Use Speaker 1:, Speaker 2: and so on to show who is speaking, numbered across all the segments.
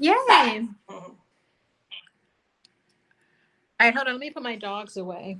Speaker 1: Yay. Mm-hmm. All right, hold on. Let me put my dogs away.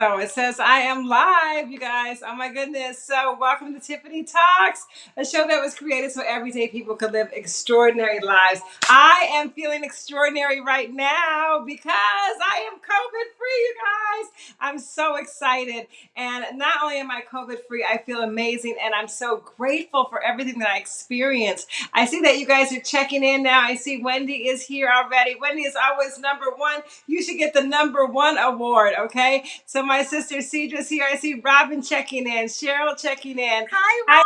Speaker 2: So it says, I am live, you guys. Oh my goodness. So, welcome to Tiffany Talks, a show that was created so everyday people could live extraordinary lives. I am feeling extraordinary right now because I am COVID free, you guys. I'm so excited. And not only am I COVID free, I feel amazing and I'm so grateful for everything that I experienced. I see that you guys are checking in now. I see Wendy is here already. Wendy is always number one. You should get the number one award, okay? My sister Cedra's here. I see Robin checking in, Cheryl checking in.
Speaker 1: Hi,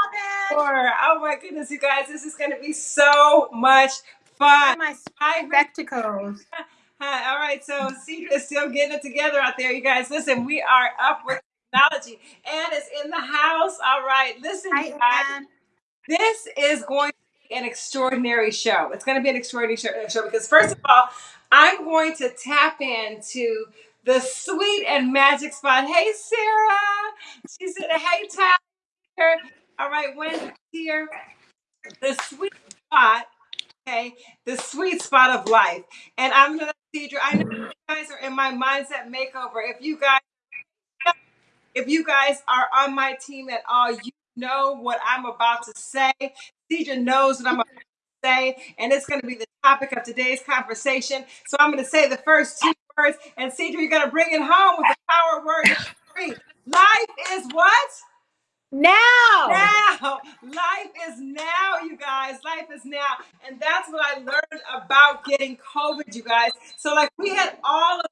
Speaker 1: Robin.
Speaker 2: Laura. Oh my goodness, you guys, this is going to be so much fun.
Speaker 1: My
Speaker 2: Hi,
Speaker 1: spectacles.
Speaker 2: Hi. All right, so Cedra is still getting it together out there, you guys. Listen, we are up with technology. Anne is in the house. All right, listen, you guys.
Speaker 1: Hi.
Speaker 2: This is going to be an extraordinary show. It's going to be an extraordinary show, show because, first of all, I'm going to tap into the sweet and magic spot. Hey, Sarah. She said, Hey, Tyler. All right, Wendy's here. The sweet spot, okay? The sweet spot of life. And I'm going to, Cedra, I know you guys are in my mindset makeover. If you guys if you guys are on my team at all, you know what I'm about to say. Cedra knows what I'm about to say, and it's going to be the topic of today's conversation. So I'm going to say the first two words, and Cedra, you're going to bring it home with the power word three. Life is what?
Speaker 1: Now.
Speaker 2: Now. Life is now, you guys. Life is now. And that's what I learned about getting COVID, you guys. So, like, we had all of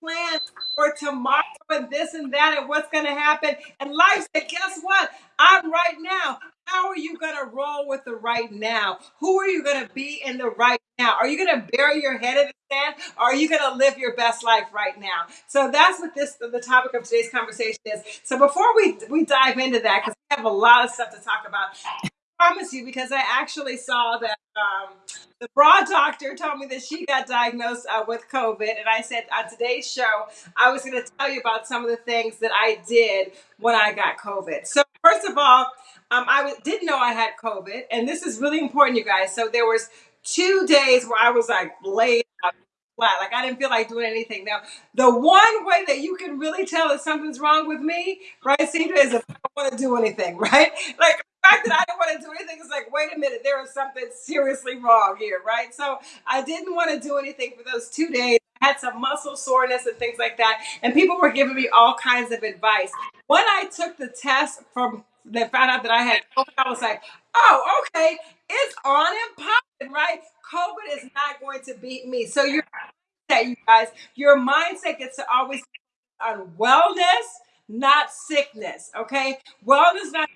Speaker 2: plans for tomorrow and this and that and what's going to happen. And life said, guess what? I'm right now. How are you going to roll with the right now? Who are you going to be in the right now? Are you going to bury your head in the sand or are you going to live your best life right now? So that's what this the topic of today's conversation is. So before we we dive into that cuz we have a lot of stuff to talk about. I promise you because I actually saw that um, the bra doctor told me that she got diagnosed uh, with COVID, and I said on today's show I was going to tell you about some of the things that I did when I got COVID. So first of all, um, didn't know I had COVID, and this is really important, you guys. So there was two days where I was like laid out flat, like I didn't feel like doing anything. Now, the one way that you can really tell that something's wrong with me, right, Cedra, is if I don't want to do anything, right? Like the fact that I don't want to do anything is like, wait a minute, there is something seriously wrong here, right? So I didn't want to do anything for those two days. I had some muscle soreness and things like that, and people were giving me all kinds of advice. When I took the test from they found out that I had COVID, I was like, oh, okay, it's on and popping, right? COVID is not going to beat me. So your mindset, you guys, your mindset gets to always on wellness, not sickness. Okay, wellness, not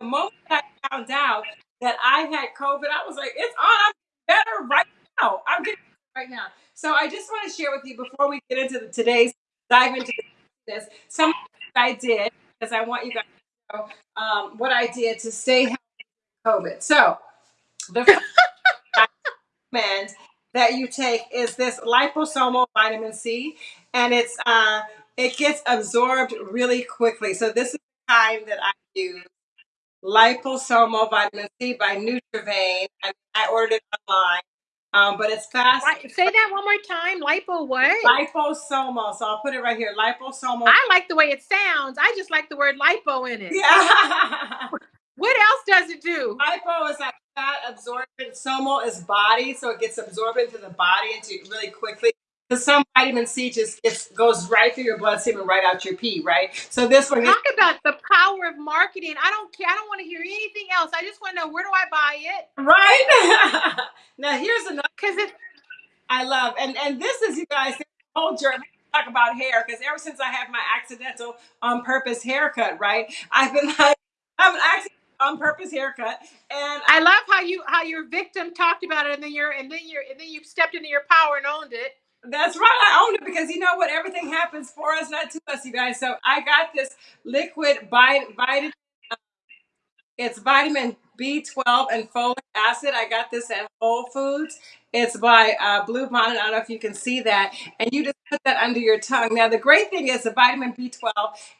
Speaker 2: the moment I found out that I had COVID, I was like, it's on. I'm better right now. I'm getting right now. So I just want to share with you before we get into the, today's dive into this some I did because I want you guys to know um, what I did to stay healthy COVID. So the first recommend that you take is this liposomal vitamin C, and it's uh, it gets absorbed really quickly. So this is the kind that I use liposomal vitamin C by Nutrivain. I, I ordered it online, um, but it's fast.
Speaker 1: Li- Say that one more time. Lipo what?
Speaker 2: Liposomal. So I'll put it right here. Liposomal.
Speaker 1: I like the way it sounds. I just like the word lipo in it.
Speaker 2: Yeah.
Speaker 1: What else does it do?
Speaker 2: Lipo is like fat absorbent. Somal is body, so it gets absorbed into the body into really quickly. Because some vitamin C just gets, goes right through your bloodstream and right out your pee, right? So this one
Speaker 1: Talk about the power of marketing. I don't care. I don't want to hear anything else. I just want to know where do I buy it?
Speaker 2: right. now here's another.
Speaker 1: Because it
Speaker 2: I love. And and this is you guys whole journey. Talk about hair because ever since I had my accidental on purpose haircut, right? I've been like I'm an accidental on purpose haircut, and
Speaker 1: I love how you how your victim talked about it and then you're and then you're and then you stepped into your power and owned it.
Speaker 2: that's right. I own it because you know what? Everything happens for us, not to us, you guys. So I got this liquid vit- vitamin. Um, it's vitamin B12 and folic acid. I got this at Whole Foods. It's by uh, Bluebonnet. I don't know if you can see that. And you just put that under your tongue. Now, the great thing is the vitamin B12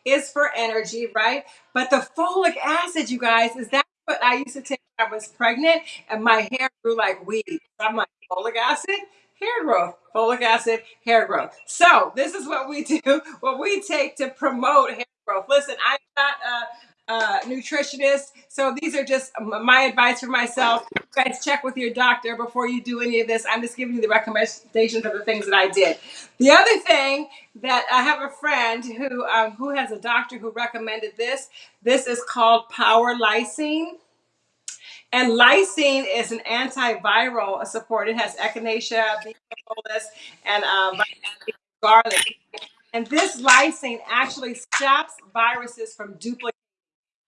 Speaker 2: is for energy, right? But the folic acid, you guys, is that what I used to take when I was pregnant, and my hair grew like weeds. I'm like folic acid, hair growth, folic acid, hair growth. So this is what we do, what we take to promote hair growth. Listen, I'm not a, a nutritionist, so these are just my advice for myself. You guys check with your doctor before you do any of this. I'm just giving you the recommendations of the things that I did. The other thing that I have a friend who um, who has a doctor who recommended this. This is called Power Lysine. And lysine is an antiviral support. It has echinacea, bee propolis, and um, garlic. And this lysine actually stops viruses from duplicating.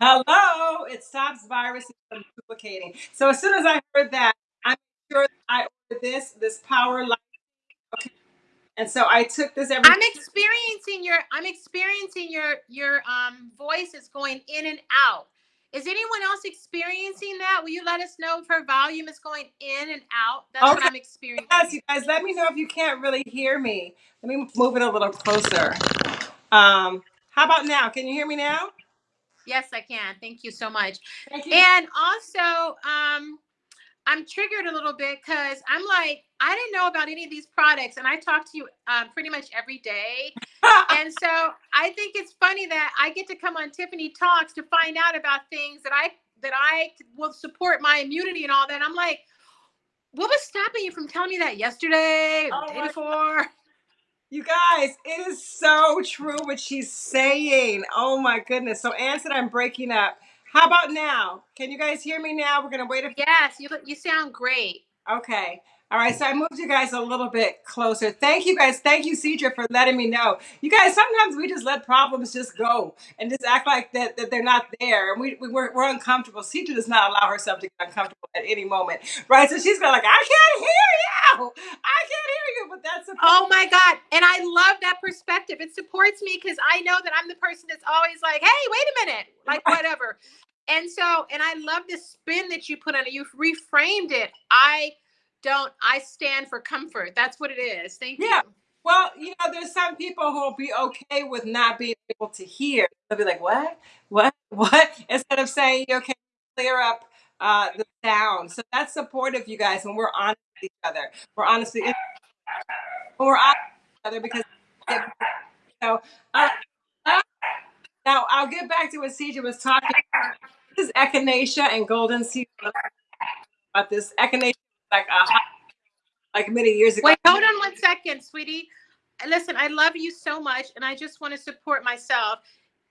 Speaker 2: Hello, it stops viruses from duplicating. So as soon as I heard that, I'm sure I ordered this, this power line. Okay. And so I took this every
Speaker 1: I'm experiencing your I'm experiencing your your um voice is going in and out. Is anyone else experiencing that? Will you let us know if her volume is going in and out? That's what
Speaker 2: Okay.
Speaker 1: I'm experiencing.
Speaker 2: Yes, you guys, let me know if you can't really hear me. Let me move it a little closer. Um, how about now? Can you hear me now?
Speaker 1: Yes, I can. Thank you so much.
Speaker 2: You.
Speaker 1: And also, um, I'm triggered a little bit because I'm like, I didn't know about any of these products, and I talk to you um, pretty much every day. And so I think it's funny that I get to come on Tiffany Talks to find out about things that I that I will support my immunity and all that. I'm like, what was stopping you from telling me that yesterday or
Speaker 2: Oh
Speaker 1: the day before?
Speaker 2: You guys, it is so true what she's saying. Oh my goodness. So, Ann said I'm breaking up. How about now? Can you guys hear me now? We're going to wait a
Speaker 1: Yes, you you sound great.
Speaker 2: Okay. All right. So I moved you guys a little bit closer. Thank you guys. Thank you, Cedra, for letting me know. You guys, sometimes we just let problems just go and just act like that, that they're not there. And we, we, we're, we're uncomfortable. Cedra does not allow herself to get uncomfortable at any moment. Right. So she's going like, I can't hear you. I can't hear you. But that's a
Speaker 1: Oh my God. And I love that perspective. It supports me because I know that I'm the person that's always like, hey, wait a minute, like whatever. And so, and I love the spin that you put on it. You've reframed it. I don't, I stand for comfort. That's what it is. Thank
Speaker 2: Yeah.
Speaker 1: you.
Speaker 2: Well, you know, there's some people who will be okay with not being able to hear. They'll be like, "What? What? What?" Instead of saying, "Okay, clear up uh, the sound." So that's supportive, you guys. When we're honest with each other, we're honestly when we're honest with each other because so. Uh, now I'll get back to what CJ was talking. About. This is echinacea and goldenseal about this echinacea, like a like many years ago.
Speaker 1: Wait, hold on one second, sweetie. Listen, I love you so much and I just want to support myself.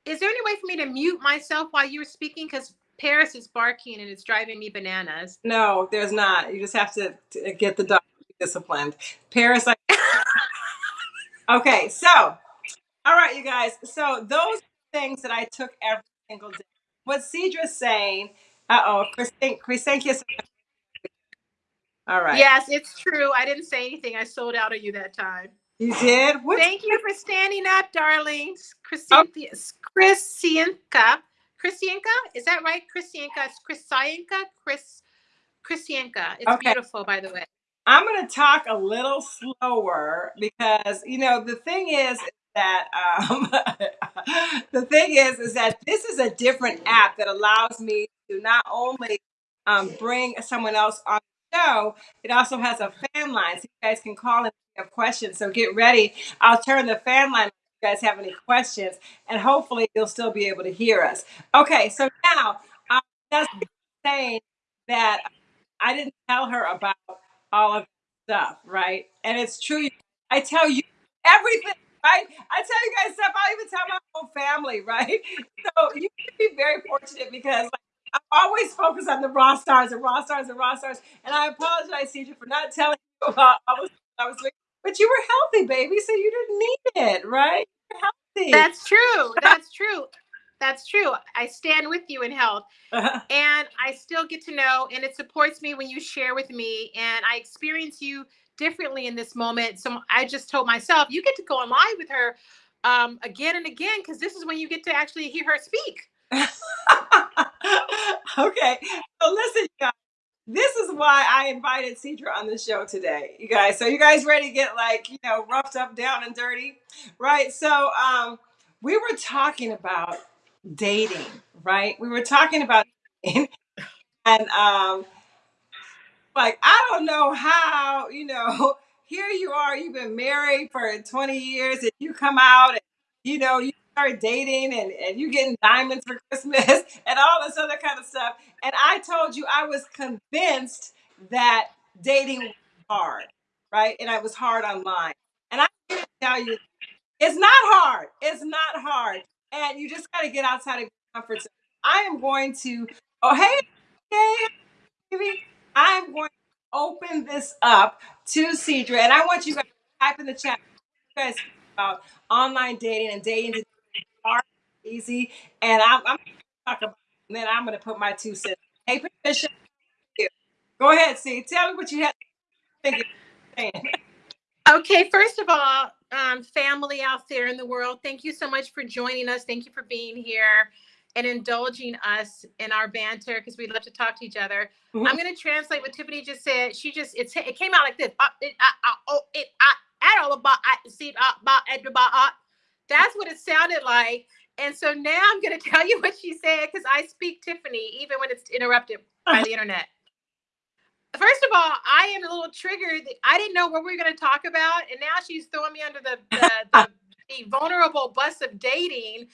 Speaker 1: Is there any way for me to mute myself while you were speaking? Because Paris is barking and it's driving me bananas.
Speaker 2: No, there's not. You just have to, to get the dog disciplined. Paris, like, okay, so, all right, you guys. So those things that I took every single day. What Cedra's saying, uh oh, Chrysanthus. All right.
Speaker 1: Yes, it's true. I didn't say anything. I sold out on you that time.
Speaker 2: You did? What?
Speaker 1: Thank you for standing up, darlings. Christianka, Christianka, Christianka, is that right? Christianka, Christianka, Chris, Christianka. It's
Speaker 2: Okay.
Speaker 1: beautiful, by the way.
Speaker 2: I'm going to talk a little slower because, you know, the thing is that, um, the thing is, is that this is a different app that allows me to not only um, bring someone else on show, it also has a fan line. So you guys can call in if you have questions. So get ready. I'll turn the fan line if you guys have any questions, and hopefully you'll still be able to hear us. Okay, so now I'm just saying that I didn't tell her about all of this stuff, right? And it's true. I tell you everything, right? I tell you guys stuff. I even tell my whole family, right? So you can be very fortunate because always focus on the raw stars and raw stars and raw stars. And I apologize, Cedra, for not telling you about all the stuff I was doing. But you were healthy, baby, so you didn't need it, right? You're healthy.
Speaker 1: That's true. That's true. That's true. I stand with you in health. and I still get to know, and it supports me when you share with me, and I experience you differently in this moment. So I just told myself, you get to go on live with her um, again and again because this is when you get to actually hear her speak.
Speaker 2: okay. So listen, you guys. This is why I invited Cedra on the show today, you guys. So you guys ready to get like, you know, roughed up, down and dirty? Right. So um we were talking about dating, right? We were talking about dating. and um, like I don't know how, you know, here you are, you've been married for 20 years, and you come out and you know you start dating and, and you getting diamonds for Christmas and all this other kind of stuff. And I told you I was convinced that dating was hard, right? And I was hard online. And here to tell you it's not hard. It's not hard. And you just gotta get outside of your comfort zone. I am going to oh hey, hey baby. I'm going to open this up to Cedra, and I want you guys to type in the chat. You guys about online dating and dating to hard, easy, and I'm, I'm talk about, it, and then I'm going to put my two cents. Hey, Patricia, go ahead, see. Tell me what you had to think.
Speaker 1: Okay, first of all, um, family out there in the world, thank you so much for joining us. Thank you for being here and indulging us in our banter because we love to talk to each other. Mm-hmm. I'm going to translate what Tiffany just said. She just it's it came out like this. Uh, it, uh, uh, oh, it, uh, all about see about That's what it sounded like. And so now I'm going to tell you what she said because I speak Tiffany even when it's interrupted by the internet. First of all, I am a little triggered. I didn't know what we were going to talk about, and now she's throwing me under the, the, the, the vulnerable bus of dating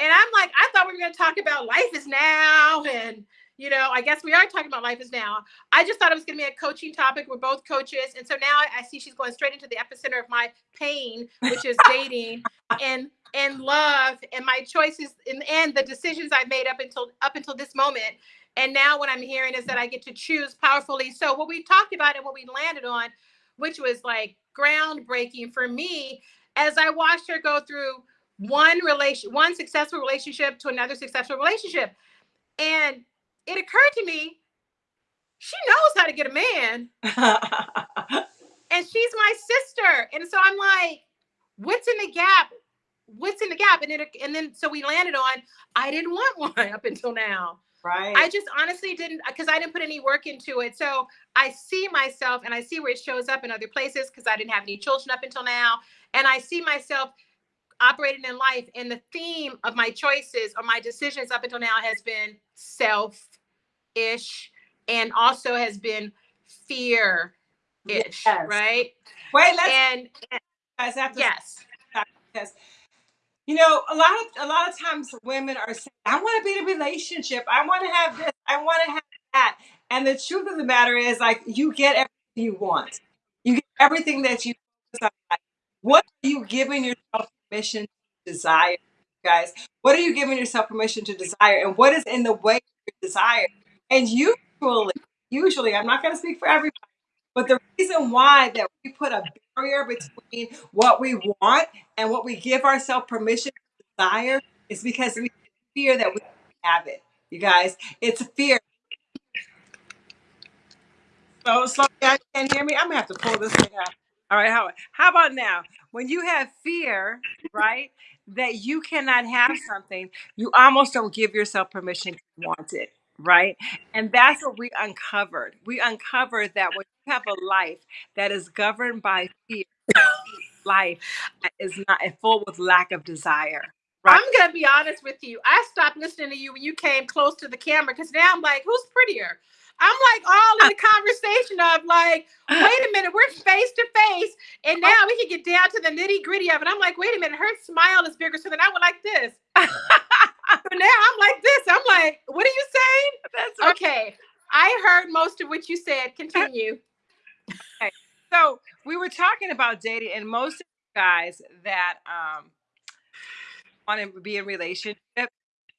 Speaker 1: and I'm like, I thought we were going to talk about life is now. And, you know, I guess we are talking about life is now. I just thought it was going to be a coaching topic. We're both coaches. And so now I see she's going straight into the epicenter of my pain, which is dating and and love and my choices and, and the decisions I've made up until up until this moment. And now what I'm hearing is that I get to choose powerfully. So what we talked about and what we landed on, which was like groundbreaking for me, as I watched her go through one relation one successful relationship to another successful relationship and it occurred to me she knows how to get a man. And she's my sister. And so i'm like what's in the gap? What's in the gap? And it and then so we landed on i didn't want one up until now.
Speaker 2: Right.
Speaker 1: I just honestly didn't because i didn't put any work into it. So i see myself and i see where it shows up in other places because i didn't have any children up until now. And i see myself operating in life and the theme of my choices or my decisions up until now has been self-ish and also has been fear-ish yes. right
Speaker 2: wait let's
Speaker 1: and,
Speaker 2: guys have to
Speaker 1: yes
Speaker 2: because you know a lot of a lot of times women are saying i want to be in a relationship i want to have this i want to have that and the truth of the matter is like you get everything you want you get everything that you what are you giving yourself permission to desire, guys? What are you giving yourself permission to desire? And what is in the way of your desire? And usually, usually, I'm not going to speak for everybody, but the reason why that we put a barrier between what we want and what we give ourselves permission to desire is because we fear that we have it. You guys, it's a fear. So slow down. can't hear me? I'm gonna have to pull this thing out. All right, how how about now? When you have fear, right, that you cannot have something, you almost don't give yourself permission to want it, right? And that's what we uncovered. We uncovered that when you have a life that is governed by fear, life is not full with lack of desire.
Speaker 1: Right. I'm gonna be honest with you. I stopped listening to you when you came close to the camera because now I'm like, who's prettier? I'm like all in the conversation of like, wait a minute, we're face to face, and oh now we can get down to the nitty gritty of it. I'm like, wait a minute, her smile is bigger, so then I went like this. but now I'm like this. I'm like, what are you saying? Right. Okay, I heard most of what you said. Continue.
Speaker 2: Okay. So we were talking about dating, and most of you guys that um want to be in relationship,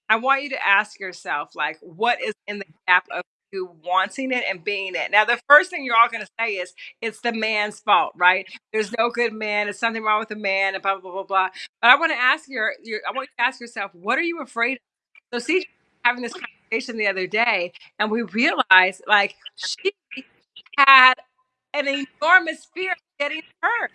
Speaker 2: I want you to ask yourself, like, what is in the gap of you wanting it and being it. Now, the first thing you're all going to say is it's the man's fault, right? There's no good man. It's something wrong with the man, and blah blah blah blah. But I want to ask your, your I want you to ask yourself, what are you afraid of? So, see, having this conversation the other day, and we realized like she had an enormous fear of getting hurt,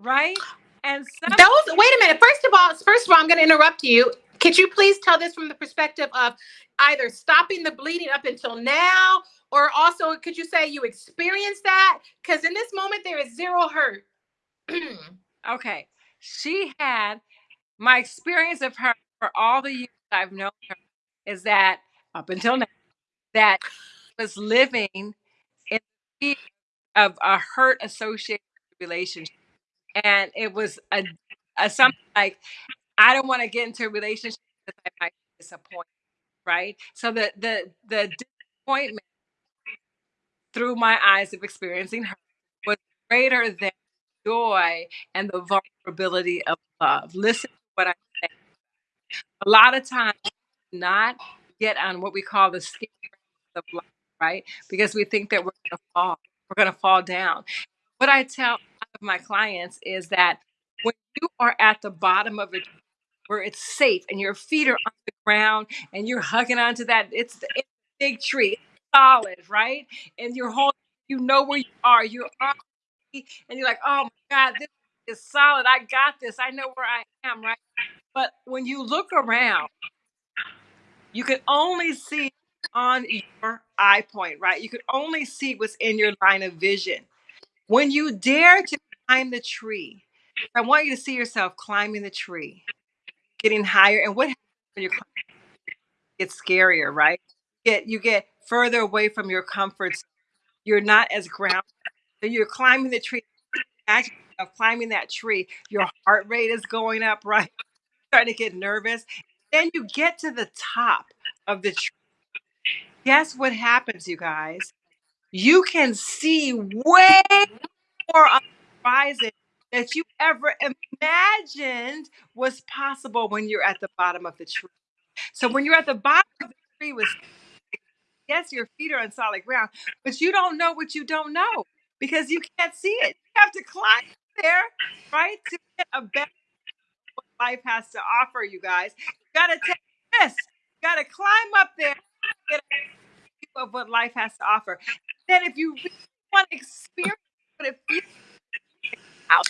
Speaker 2: right? And
Speaker 1: some- those. Wait a minute. First of all, first of all, I'm going to interrupt you. Could you please tell this from the perspective of either stopping the bleeding up until now, or also could you say you experienced that? Because in this moment, there is zero hurt.
Speaker 2: okay. She had my experience of her for all the years I've known her is that up until now, that was living in the of a hurt associated relationship. And it was a, a something like, I don't want to get into a relationship because I might disappoint, right? So the the the disappointment through my eyes of experiencing her was greater than joy and the vulnerability of love. Listen to what I'm saying. A lot of times, not get on what we call the skin of life, right? Because we think that we're going to fall, we're going to fall down. What I tell my clients is that when you are at the bottom of it where it's safe and your feet are on the ground and you're hugging onto that, it's, it's a big tree, it's solid, right? And you're holding, you know where you are, you're on, and you're like, oh my God, this is solid. I got this. I know where I am, right? But when you look around, you can only see on your eye point, right? You can only see what's in your line of vision. When you dare to climb the tree, I want you to see yourself climbing the tree, getting higher. And what when you're gets scarier, right? Get, you get further away from your comforts. You're not as grounded. You're climbing the tree. Yourself climbing that tree. Your heart rate is going up, right? starting to get nervous. Then you get to the top of the tree. Guess what happens, you guys? You can see way more on the horizon that you ever imagined was possible when you're at the bottom of the tree. So when you're at the bottom of the tree with yes, your feet are on solid ground, but you don't know what you don't know because you can't see it. You have to climb there, right? To get a better what life has to offer, you guys. You gotta take this. You gotta climb up there, to get a view of what life has to offer. Then if you really want to experience what it feels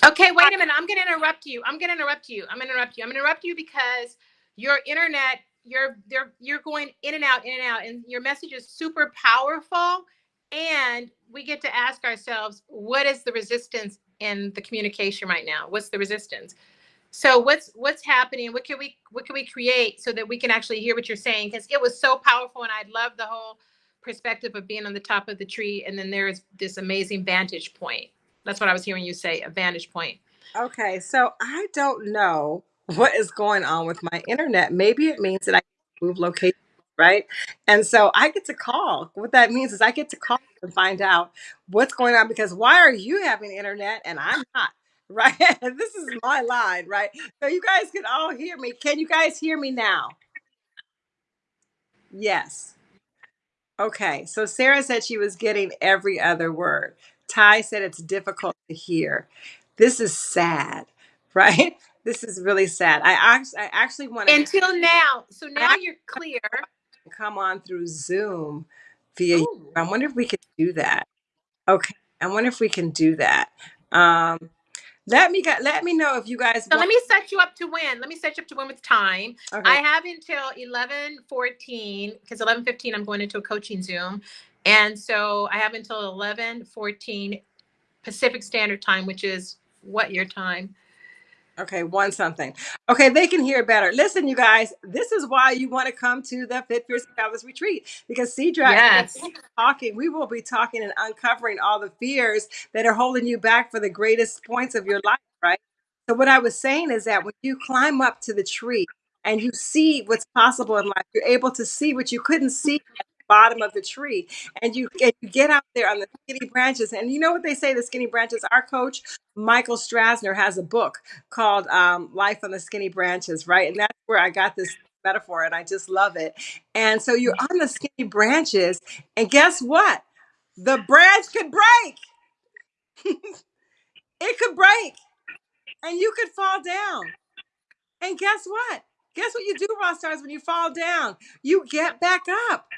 Speaker 1: Okay, wait a minute. I'm going to interrupt you. I'm going to interrupt you. I'm going to interrupt you. I'm going to interrupt you because your internet, you're you're you're going in and out, in and out, and your message is super powerful. And we get to ask ourselves, what is the resistance in the communication right now? What's the resistance? So what's what's happening? What can we what can we create so that we can actually hear what you're saying? Because it was so powerful, and I love the whole perspective of being on the top of the tree, and then there's this amazing vantage point. That's what I was hearing you say, a vantage point.
Speaker 2: Okay, so I don't know what is going on with my internet. Maybe it means that I move location, right? And so I get to call. What that means is I get to call and find out what's going on because why are you having internet and I'm not? Right? this is my line, right? So you guys can all hear me. Can you guys hear me now? Yes. Okay, so Sarah said she was getting every other word. Ty said it's difficult to hear. This is sad, right? This is really sad. I actually, I actually want to
Speaker 1: Until now. So now you're clear.
Speaker 2: come on through Zoom via.
Speaker 1: Ooh.
Speaker 2: I wonder if we could do that. Okay, I wonder if we can do that. Um, let me get, let me know if you guys.
Speaker 1: So
Speaker 2: want-
Speaker 1: let me set you up to win. Let me set you up to win with time.
Speaker 2: Okay.
Speaker 1: I have until 11 14 because 11 15 I'm going into a coaching Zoom. And so I have until 11 14 Pacific Standard Time, which is what your time?
Speaker 2: Okay, one something. Okay, they can hear better. Listen, you guys, this is why you want to come to the Fit Fierce Fabulous Retreat because Cedra
Speaker 1: Yes.
Speaker 2: talking, we will be talking and uncovering all the fears that are holding you back for the greatest points of your life, right? So what I was saying is that when you climb up to the tree and you see what's possible in life, you're able to see what you couldn't see bottom of the tree. And you, and you get out there on the skinny branches. And you know what they say, the skinny branches, our coach, Michael Strasner, has a book called um, Life on the Skinny Branches, right? And that's where I got this metaphor and I just love it. And so you're on the skinny branches, and guess what? The branch could break. it could break, and you could fall down. And guess what? Guess what you do, Raw Stars, when you fall down? You get back up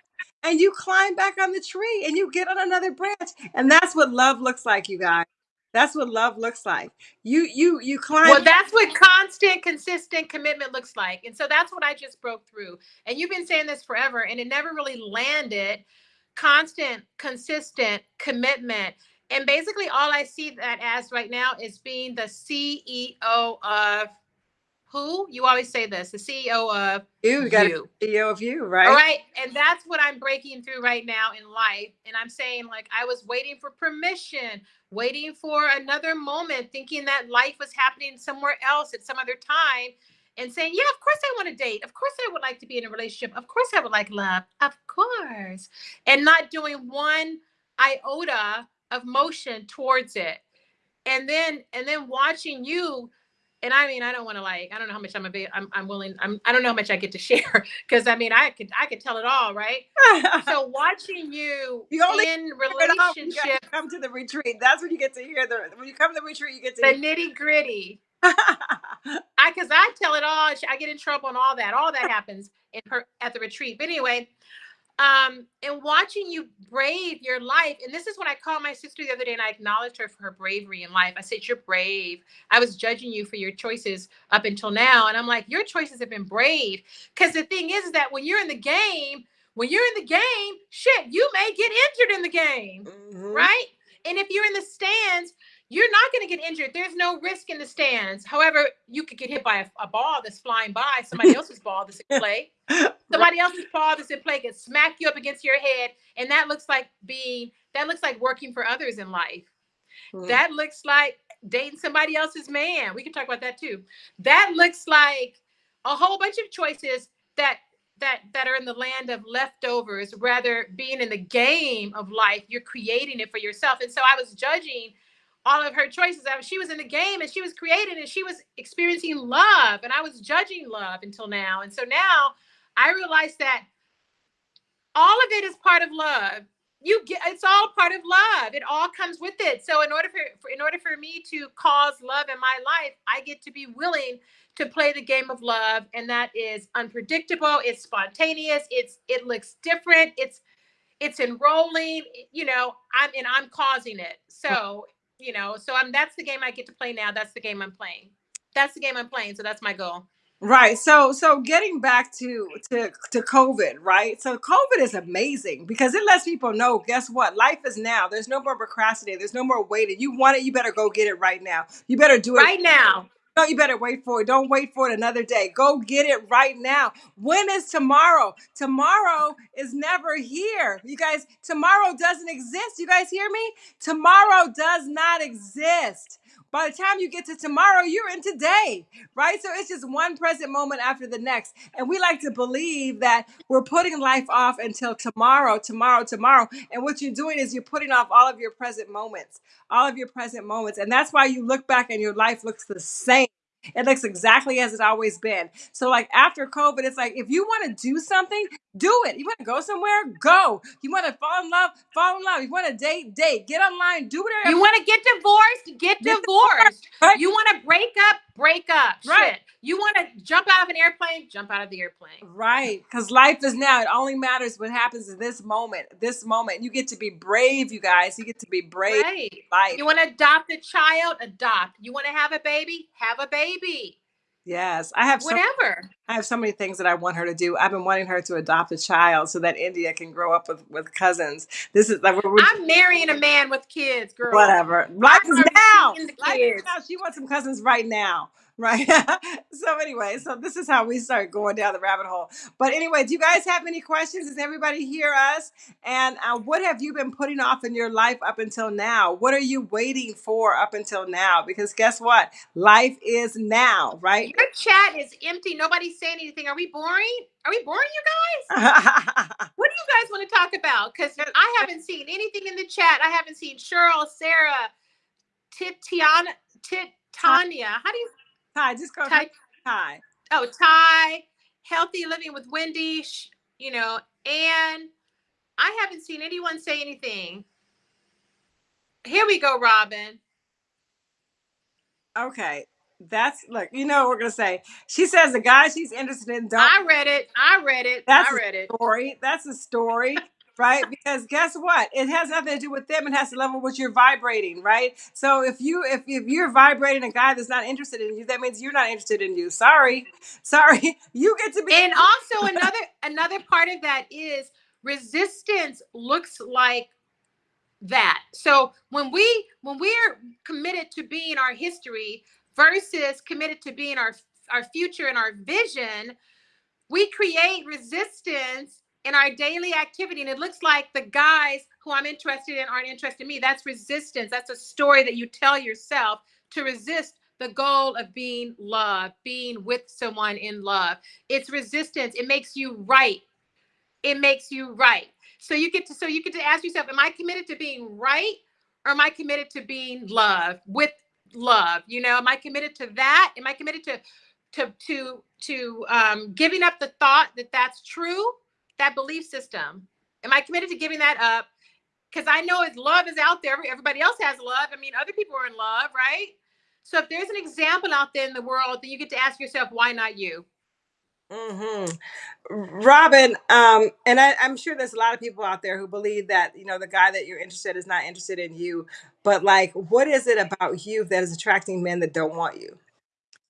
Speaker 2: and you climb back on the tree and you get on another branch. And that's what love looks like, you guys. That's what love looks like. You you you climb
Speaker 1: Well, that's what constant, consistent commitment looks like. And so that's what I just broke through. And you've been saying this forever, and it never really landed. Constant, consistent commitment. And basically, all I see that as right now is being the CEO of who? You always say this, the CEO of
Speaker 2: you. You got
Speaker 1: you.
Speaker 2: CEO of you, right?
Speaker 1: All right. And that's what I'm breaking through right now in life. And I'm saying, like, I was waiting for permission, waiting for another moment, thinking that life was happening somewhere else at some other time, and saying, Yeah, of course I want to date. Of course I would like to be in a relationship. Of course I would like love. Of course. And not doing one iota of motion towards it. And then, and then watching you and I mean, I don't want to like, I don't know how much I'm, a, I'm, I'm willing, I'm, I don't know how much I get to share because I mean, I could, I could tell it all, right? so watching you,
Speaker 2: you only
Speaker 1: in relationship,
Speaker 2: come to the retreat. That's when you get to hear the, when you come to the retreat, you get to
Speaker 1: the nitty gritty. I, cause I tell it all. I get in trouble and all that, all that happens in her at the retreat. But anyway, um, and watching you brave your life. And this is when I called my sister the other day and I acknowledged her for her bravery in life. I said, You're brave. I was judging you for your choices up until now. And I'm like, Your choices have been brave. Because the thing is, is that when you're in the game, when you're in the game, shit, you may get injured in the game, mm-hmm. right? And if you're in the stands, you're not going to get injured. There's no risk in the stands. However, you could get hit by a, a ball that's flying by, somebody else's ball that's in play. Somebody else's ball that's in play can smack you up against your head. And that looks like being, that looks like working for others in life. Mm. That looks like dating somebody else's man. We can talk about that too. That looks like a whole bunch of choices that that that are in the land of leftovers rather being in the game of life you're creating it for yourself and so i was judging all of her choices. She was in the game and she was creating and she was experiencing love, and I was judging love until now. And so now I realize that all of it is part of love. You get it's all part of love. It all comes with it. So in order for, for in order for me to cause love in my life, I get to be willing to play the game of love, and that is unpredictable. It's spontaneous. It's it looks different. It's it's enrolling. You know, I'm and I'm causing it. So you know, so I'm that's the game I get to play now. That's the game I'm playing. That's the game I'm playing. So that's my goal.
Speaker 2: Right. So so getting back to to to COVID, right? So COVID is amazing because it lets people know, guess what? Life is now. There's no more procrastinating. There's no more waiting. You want it, you better go get it right now. You better do it
Speaker 1: right now.
Speaker 2: No, you better wait for it. Don't wait for it another day. Go get it right now. When is tomorrow? Tomorrow is never here. You guys, tomorrow doesn't exist. You guys hear me? Tomorrow does not exist. By the time you get to tomorrow, you're in today, right? So it's just one present moment after the next. And we like to believe that we're putting life off until tomorrow, tomorrow, tomorrow. And what you're doing is you're putting off all of your present moments, all of your present moments. And that's why you look back and your life looks the same. It looks exactly as it's always been. So like after COVID, it's like if you want to do something, do it. You want to go somewhere, go. You want to fall in love, fall in love. You want to date, date. Get online, do whatever.
Speaker 1: You want to get divorced, get, get divorced. Right? You want to break up, break up. Right. Shit. You want to jump out of an airplane, jump out of the airplane.
Speaker 2: Right. Because life is now. It only matters what happens in this moment. This moment. You get to be brave, you guys. You get to be brave.
Speaker 1: Right. Life. You want to adopt a child, adopt. You want to have a baby, have a baby.
Speaker 2: Yes, I have
Speaker 1: so, whatever.
Speaker 2: I have so many things that I want her to do. I've been wanting her to adopt a child so that India can grow up with, with cousins. This is like
Speaker 1: we're, I'm marrying a man with kids, girl.
Speaker 2: Whatever. Life is now. Life is now. She wants some cousins right now right? so anyway, so this is how we start going down the rabbit hole. But anyway, do you guys have any questions? Does everybody hear us? And uh, what have you been putting off in your life up until now? What are you waiting for up until now? Because guess what? Life is now, right?
Speaker 1: Your chat is empty. Nobody's saying anything. Are we boring? Are we boring, you guys? what do you guys want to talk about? Because I haven't seen anything in the chat. I haven't seen Cheryl, Sarah, Titiana, Tit, Tanya. How do you
Speaker 2: Ty, just call Ty. Ty.
Speaker 1: Oh, Ty, healthy living with Wendy. You know, and I haven't seen anyone say anything. Here we go, Robin.
Speaker 2: Okay, that's look. You know what we're gonna say. She says the guy she's interested in. Don't,
Speaker 1: I read it. I read it.
Speaker 2: That's
Speaker 1: I read
Speaker 2: it. Story. That's a story right? Because guess what? It has nothing to do with them. It has to level what you're vibrating, right? So if you if, if you're vibrating a guy that's not interested in you, that means you're not interested in you. Sorry. Sorry. You get to be
Speaker 1: And also another another part of that is resistance looks like that. So when we when we're committed to being our history versus committed to being our our future and our vision, we create resistance in our daily activity. And it looks like the guys who I'm interested in aren't interested in me. That's resistance. That's a story that you tell yourself to resist the goal of being loved, being with someone in love. It's resistance. It makes you right. It makes you right. So you get to so you get to ask yourself, am I committed to being right or am I committed to being loved with love? You know, am I committed to that? Am I committed to to to to um, giving up the thought that that's true, that belief system? Am I committed to giving that up? Because I know as love is out there, everybody else has love. I mean, other people are in love, right? So if there's an example out there in the world, then you get to ask yourself, why not you?
Speaker 2: hmm Robin, um, and I, I'm sure there's a lot of people out there who believe that you know the guy that you're interested in is not interested in you. But like, what is it about you that is attracting men that don't want you?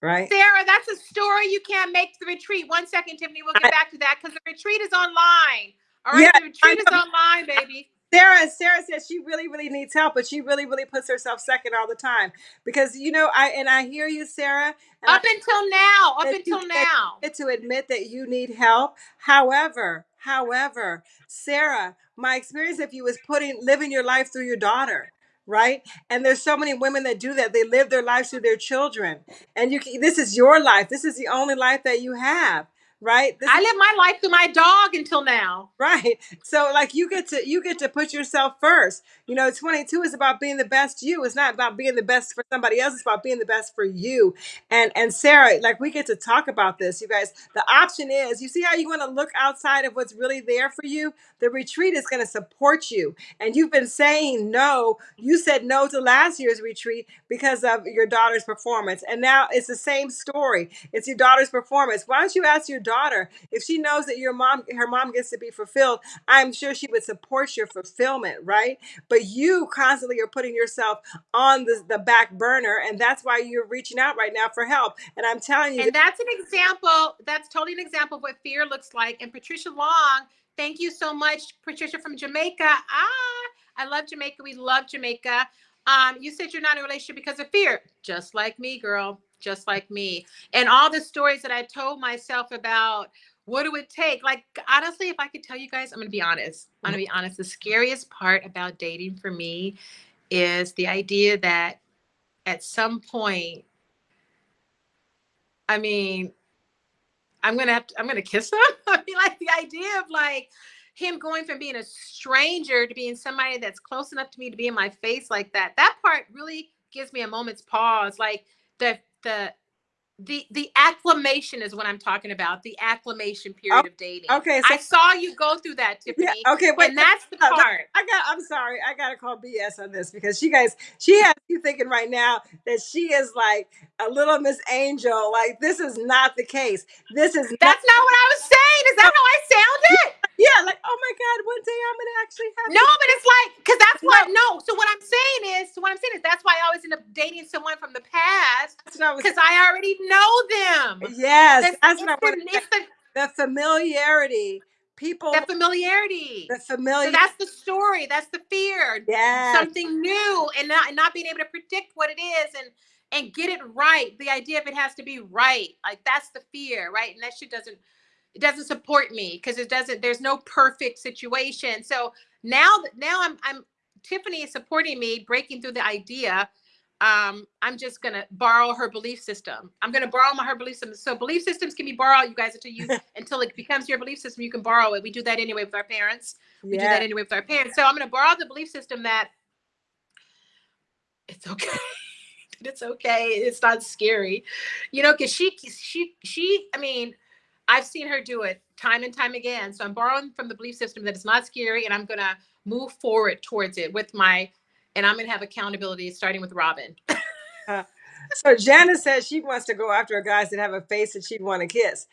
Speaker 2: Right?
Speaker 1: Sarah, that's a story you can't make the retreat. One second, Tiffany, we'll
Speaker 2: I,
Speaker 1: get back to that because the retreat is online. All right,
Speaker 2: yeah,
Speaker 1: the retreat is online, baby.
Speaker 2: Sarah, Sarah says she really, really needs help, but she really, really puts herself second all the time because you know I and I hear you, Sarah, and I
Speaker 1: Up until now, up until
Speaker 2: you
Speaker 1: now.
Speaker 2: to admit that you need help. However, however, Sarah, my experience of you is putting living your life through your daughter, right? And there's so many women that do that. They live their lives through their children, and you can, this is your life. This is the only life that you have, right? This
Speaker 1: I live my life through my dog until now.
Speaker 2: Right. So like you get to you get to put yourself first. You know, 22 is about being the best you. It's not about being the best for somebody else. It's about being the best for you. And and Sarah, like we get to talk about this, you guys. The option is, you see how you want to look outside of what's really there for you? The retreat is going to support you. And you've been saying no. You said no to last year's retreat because of your daughter's performance. And now it's the same story. It's your daughter's performance. Why don't you ask your daughter if she knows that your mom her mom gets to be fulfilled? I'm sure she would support your fulfillment, right? But you constantly are putting yourself on the, the back burner, and that's why you're reaching out right now for help. And I'm telling you,
Speaker 1: And that's an example, that's totally an example of what fear looks like. And Patricia Long, thank you so much, Patricia from Jamaica. Ah, I love Jamaica. We love Jamaica. Um, you said you're not in a relationship because of fear, just like me, girl, just like me. And all the stories that I told myself about what do it take? Like, honestly, if I could tell you guys, I'm gonna be honest. I'm gonna mm-hmm. be honest. The scariest part about dating for me is the idea that at some point, I mean, I'm gonna have to, I'm gonna kiss him. I mean, like the idea of like him going from being a stranger to being somebody that's close enough to me to be in my face like that. That part really gives me a moment's pause. Like the the the the acclamation is what I'm talking about. The acclamation
Speaker 2: oh,
Speaker 1: period of dating.
Speaker 2: okay. So
Speaker 1: I saw you go through that,
Speaker 2: yeah,
Speaker 1: Tiffany,
Speaker 2: okay. Wait,
Speaker 1: and that's the
Speaker 2: no, no,
Speaker 1: part.
Speaker 2: I got. I'm sorry. I gotta call BS on this because she guys, she has you thinking right now that she is like a little Miss Angel. Like this is not the case. This is not.
Speaker 1: That's not what I was saying. Is that how I sounded?
Speaker 2: Yeah, like oh my God, one day I'm gonna actually have.
Speaker 1: No, but it's like because that's
Speaker 2: No,
Speaker 1: what no. So what I'm saying is, so what I'm saying is that's why I always end up dating someone from the past
Speaker 2: that's what I was.
Speaker 1: because I already know them.
Speaker 2: Yes,
Speaker 1: That's
Speaker 2: that's what I
Speaker 1: the
Speaker 2: want to
Speaker 1: it's the
Speaker 2: The familiarity, people,
Speaker 1: that familiarity.
Speaker 2: the
Speaker 1: So
Speaker 2: familiar.
Speaker 1: that's the story. That's the fear.
Speaker 2: Yes,
Speaker 1: Something new and not and not being able to predict what it is and and get it right. The idea of it has to be right. Like that's the fear, right? And that shit doesn't it doesn't support me because it doesn't there's no perfect situation. So now now I'm I'm Tiffany is supporting me breaking through the idea um, I'm just gonna borrow her belief system. I'm gonna borrow my her belief system. So belief systems can be borrowed, you guys, until you until it becomes your belief system. You can borrow it. We do that anyway with our parents. We do that anyway with our parents. So I'm gonna borrow the belief system that it's okay. it's okay. It's not scary, you know, because she she she. I mean, I've seen her do it time and time again. So I'm borrowing from the belief system that it's not scary, and I'm gonna move forward towards it with my, and I'm gonna have accountability starting with Robin.
Speaker 2: Uh, so Janice says she wants to go after guys that have a face that she'd want to kiss.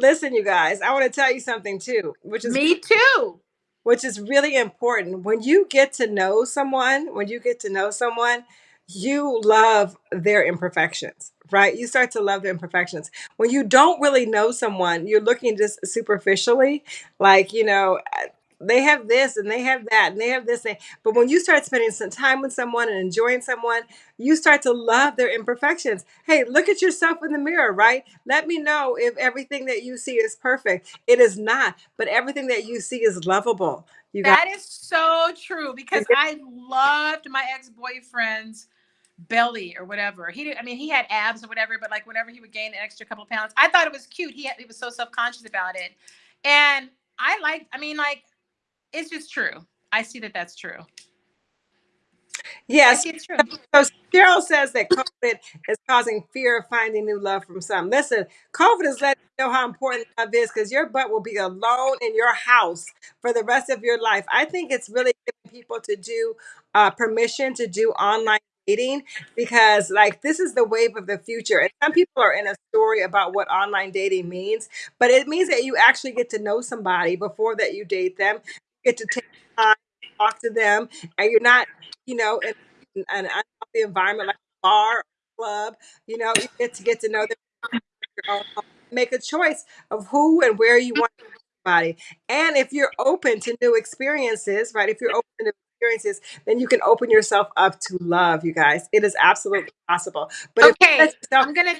Speaker 2: Listen, you guys, I want to tell you something too, which is
Speaker 1: Me too.
Speaker 2: which is really important. When you get to know someone, when you get to know someone, you love their imperfections, right? You start to love their imperfections. When you don't really know someone, you're looking just superficially, like, you know, uh, they have this and they have that and they have this thing. But when you start spending some time with someone and enjoying someone, you start to love their imperfections. Hey, look at yourself in the mirror, right? Let me know if everything that you see is perfect. It is not, but everything that you see is lovable. You got
Speaker 1: That is so true because I loved my ex-boyfriend's belly or whatever. He did, I mean, he had abs or whatever, but like whenever he would gain an extra couple of pounds, I thought it was cute. He had, he was so self-conscious about it. And I like, I mean, like, it's just true. I see that that's true.
Speaker 2: Yes.
Speaker 1: it's true.
Speaker 2: So Cheryl says that COVID is causing fear of finding new love from some. Listen, COVID is letting you know how important love is because your butt will be alone in your house for the rest of your life. I think it's really giving people to do uh, permission to do online dating because like this is the wave of the future. And some people are in a story about what online dating means, but it means that you actually get to know somebody before that you date them. You get to take time to talk to them and you're not, you know, in an unhealthy environment like a bar or club. You know, you get to get to know them, make a choice of who and where you want somebody. And if you're open to new experiences, right? If you're open to experiences, then you can open yourself up to love, you guys. It is absolutely possible. But if you
Speaker 1: Okay,
Speaker 2: let yourself
Speaker 1: I'm gonna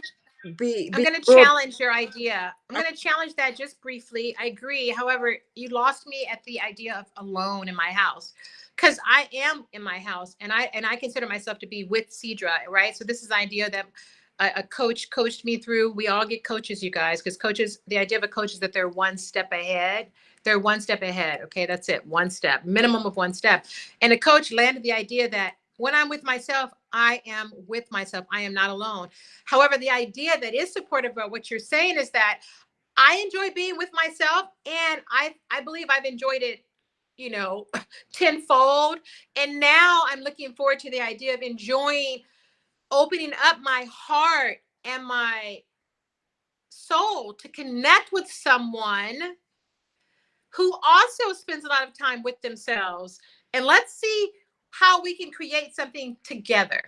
Speaker 2: be,
Speaker 1: I'm
Speaker 2: be
Speaker 1: gonna challenge your idea. I'm gonna challenge that just briefly. I agree. However, you lost me at the idea of alone in my house. Because I am in my house and I and I consider myself to be with Cedra, right? So this is the idea that a, a coach coached me through. We all get coaches, you guys, because coaches, the idea of a coach is that they're one step ahead. They're one step ahead. Okay, that's it. One step, minimum of one step. And a coach landed the idea that when I'm with myself, I am with myself. I am not alone. However, the idea that is supportive of what you're saying is that I enjoy being with myself and I I believe I've enjoyed it, you know, tenfold. And now I'm looking forward to the idea of enjoying opening up my heart and my soul to connect with someone who also spends a lot of time with themselves. And let's see how we can create something together.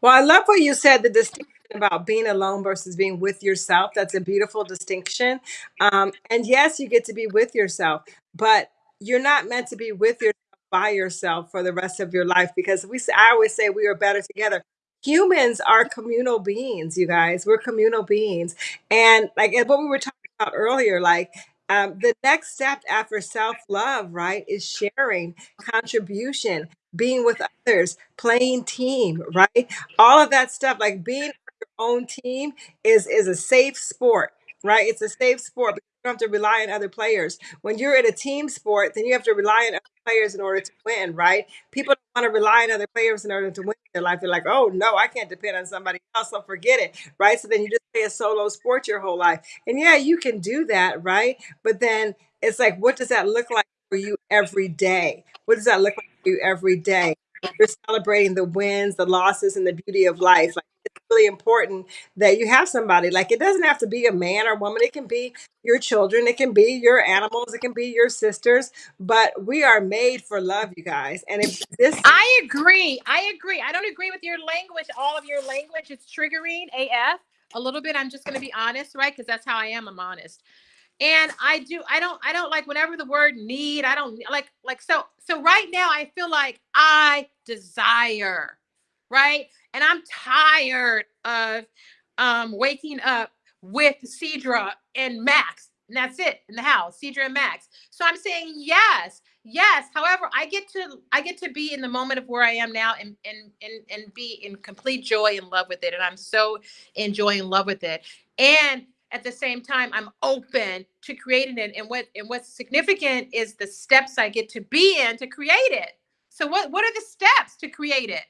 Speaker 2: Well, I love what you said the distinction about being alone versus being with yourself. That's a beautiful distinction. Um, and yes, you get to be with yourself, but you're not meant to be with yourself by yourself for the rest of your life because we I always say we are better together. Humans are communal beings, you guys. We're communal beings. And like what we were talking about earlier, like um, the next step after self love, right, is sharing, contribution, being with others, playing team, right? All of that stuff, like being on your own team is is a safe sport, right? It's a safe sport because you don't have to rely on other players. When you're in a team sport, then you have to rely on other players in order to win, right? People want to rely on other players in order to win their life. They're like, oh no, I can't depend on somebody else, so forget it, right? So then you just play a solo sport your whole life. And yeah, you can do that, right? But then it's like, what does that look like for you every day? What does that look like for you every day? You're celebrating the wins, the losses, and the beauty of life. Like really important that you have somebody. Like it doesn't have to be a man or woman. It can be your children. It can be your animals. It can be your sisters. But we are made for love, you guys. And if this,
Speaker 1: I agree. I agree. I don't agree with your language. All of your language is triggering AF a little bit. I'm just going to be honest, right? Because that's how I am. I'm honest. And I do. I don't. I don't like whenever the word need. I don't like like so. So right now, I feel like I desire, right? And I'm tired of um waking up with Cedra and Max. And that's it in the house, Cedra and Max. So I'm saying yes, yes. However, I get to I get to be in the moment of where I am now and and and, and be in complete joy and love with it. And I'm so enjoying love with it. And at the same time, I'm open to creating it. And what and what's significant is the steps I get to be in to create it. So what what are the steps to create it?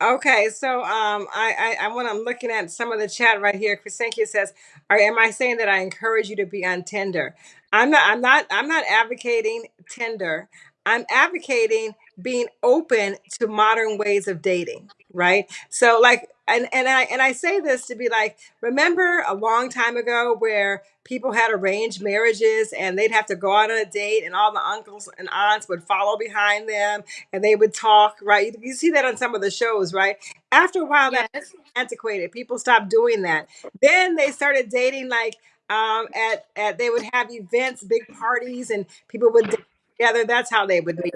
Speaker 2: Okay, so um, I, I, I when I'm looking at some of the chat right here, Chrisenkia says, "Are am I saying that I encourage you to be on Tinder? I'm not. I'm not. I'm not advocating Tinder. I'm advocating being open to modern ways of dating. Right. So like, and and I and I say this to be like, remember a long time ago where people had arranged marriages and they'd have to go out on a date and all the uncles and aunts would follow behind them and they would talk, right? You, you see that on some of the shows, right? After a while, that
Speaker 1: Yes.
Speaker 2: antiquated. People stopped doing that. Then they started dating like Um, at at they would have events, big parties, and people would dance together. That's how they would meet.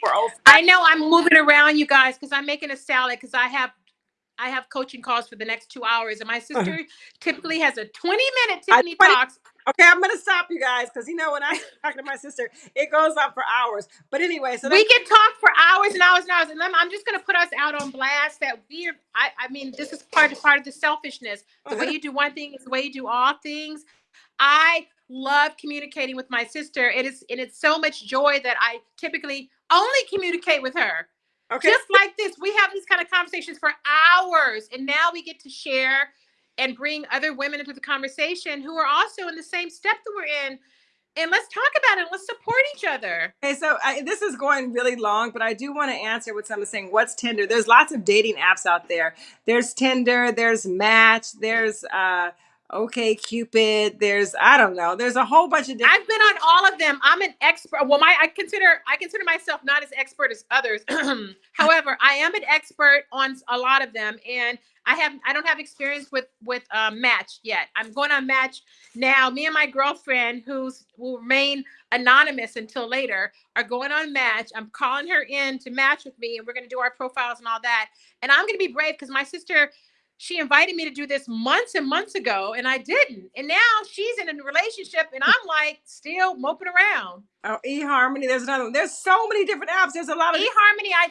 Speaker 2: For old
Speaker 1: I know I'm moving around, you guys, because I'm making a salad because I have I have coaching calls for the next two hours, and my uh-huh. sister typically has a 20 minute
Speaker 2: I-
Speaker 1: Tiffany
Speaker 2: 20
Speaker 1: talks.
Speaker 2: Okay, I'm gonna stop you guys because you know when I talk to my sister, it goes on for hours. But anyway, so
Speaker 1: we can talk for hours and hours and hours, and I'm I'm just gonna put us out on blast that we're. I I mean, this is part of part of the selfishness. The way uh-huh. you do one thing is the way you do all things. I love communicating with my sister. It is and it's so much joy that I typically only communicate with her.
Speaker 2: okay.
Speaker 1: just like this we have these kind of conversations for hours and now we get to share and bring other women into the conversation who are also in the same step that we're in and let's talk about it let's support each other
Speaker 2: Okay, so I, this is going really long, but I do want to answer what someone's saying. What's Tinder? There's lots of dating apps out there. There's Tinder, there's Match, there's uh, OK Cupid, there's I don't know. There's a whole bunch of different.
Speaker 1: i've been on all of them i'm an expert well my i consider i consider myself not as expert as others however i am an expert on a lot of them and i have i don't have experience with with um, match yet i'm going on match now me and my girlfriend who's will remain anonymous until later are going on match i'm calling her in to match with me and we're going to do our profiles and all that and i'm going to be brave because my sister she invited me to do this months and months ago and i didn't and now she's in a relationship and i'm like still moping around
Speaker 2: Oh, eHarmony. There's another one. There's so many different apps. There's a lot of.
Speaker 1: eharmony i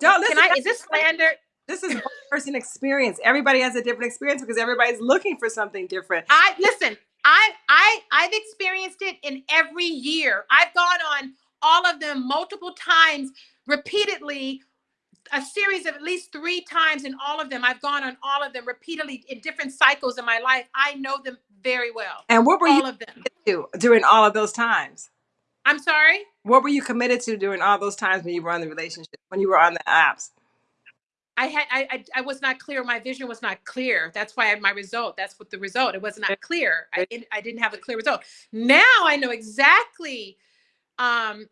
Speaker 2: Don't listen.
Speaker 1: i is this slander
Speaker 2: This is one person experience. Everybody has a different experience because everybody's looking for something different.
Speaker 1: i listen i i i've experienced it in every year i've gone on all of them multiple times repeatedly a series of at least three times in all of them i've gone on all of them repeatedly in different cycles in my life i know them very well
Speaker 2: And what were you
Speaker 1: all of them
Speaker 2: to during all of those times?
Speaker 1: i'm sorry
Speaker 2: What were you committed to during all those times when you were on the relationship, when you were on the apps?
Speaker 1: I had I, I I was not clear. My vision was not clear. That's why I had my result. That's what the result. It was not clear. I didn't I didn't have a clear result. Now I know exactly um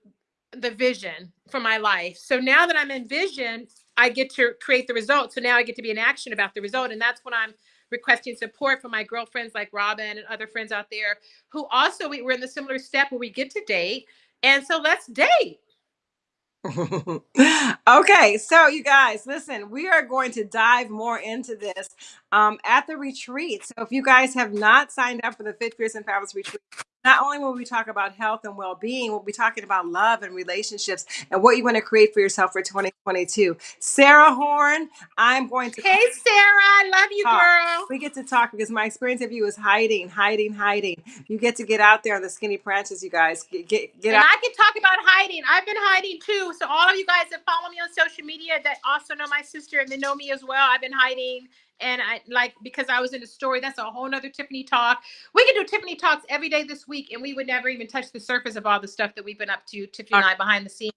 Speaker 1: the vision for my life. So now that I'm in vision, I get to create the result. So now I get to be in action about the result. And that's when I'm requesting support from my girlfriends like Robin and other friends out there who also we, we're in the similar step where we get to date. And so let's date.
Speaker 2: okay, so you guys, listen, we are going to dive more into this um, at the retreat. So if you guys have not signed up for the Fit Fierce and Fabulous retreat, not only will we talk about health and well-being, we'll be talking about love and relationships and what you want to create for yourself for 2022. Sarah Horn, I'm going to
Speaker 1: Hey Sarah, I love you,
Speaker 2: Talk.
Speaker 1: girl.
Speaker 2: we get to talk because my experience of you is hiding, hiding, hiding. You get to get out there on the skinny branches, you guys. Get get, get
Speaker 1: and
Speaker 2: out.
Speaker 1: I can talk about hiding. I've been hiding too. So all of you guys that follow me on social media that also know my sister and they know me as well, I've been hiding. And I like because I was in a story. That's a whole nother Tiffany talk. We could do Tiffany talks every day this week, and we would never even touch the surface of all the stuff that we've been up to, Tiffany and I behind the scenes.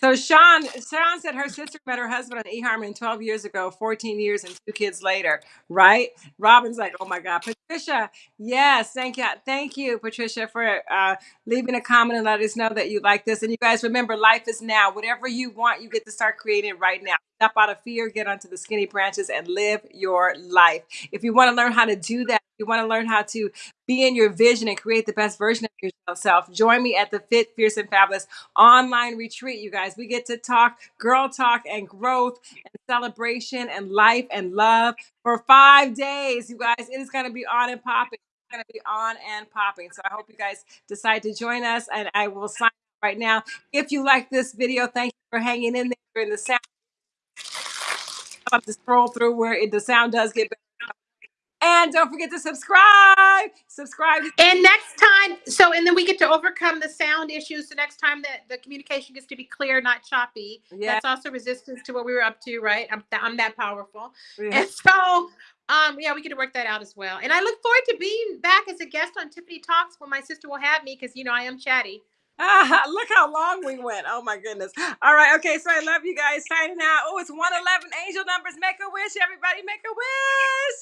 Speaker 2: So Sean, Sean said her sister met her husband on eHarmony 12 years ago, 14 years and two kids later, right? Robin's like, oh my God. Patricia, yes, thank you. Thank you, Patricia, for uh, leaving a comment and let us know that you like this. And you guys remember, life is now. Whatever you want, you get to start creating right now. Step out of fear, get onto the skinny branches and live your life. If you want to learn how to do that, if you want to learn how to be in your vision and create the best version of yourself, join me at the Fit, Fierce, and Fabulous online retreat, you guys. We get to talk girl talk and growth and celebration and life and love for five days, you guys. It is going to be on and popping. It's going to be on and popping. So I hope you guys decide to join us, and I will sign up right now. If you like this video, thank you for hanging in there during the sound. I'll have to scroll through where it, the sound does get better. And don't forget to subscribe. Subscribe.
Speaker 1: And next time, so and then we get to overcome the sound issues. So next time that the communication gets to be clear, not choppy.
Speaker 2: Yeah.
Speaker 1: That's also resistance to what we were up to, right? I'm th- I'm that powerful.
Speaker 2: Yeah.
Speaker 1: And so, um, yeah, we get to work that out as well. And I look forward to being back as a guest on Tiffany Talks when my sister will have me because you know I am chatty.
Speaker 2: Ah, look how long we went. Oh my goodness. All right. Okay. So I love you guys signing out. Oh, it's 111 angel numbers. Make a wish, everybody. Make a wish.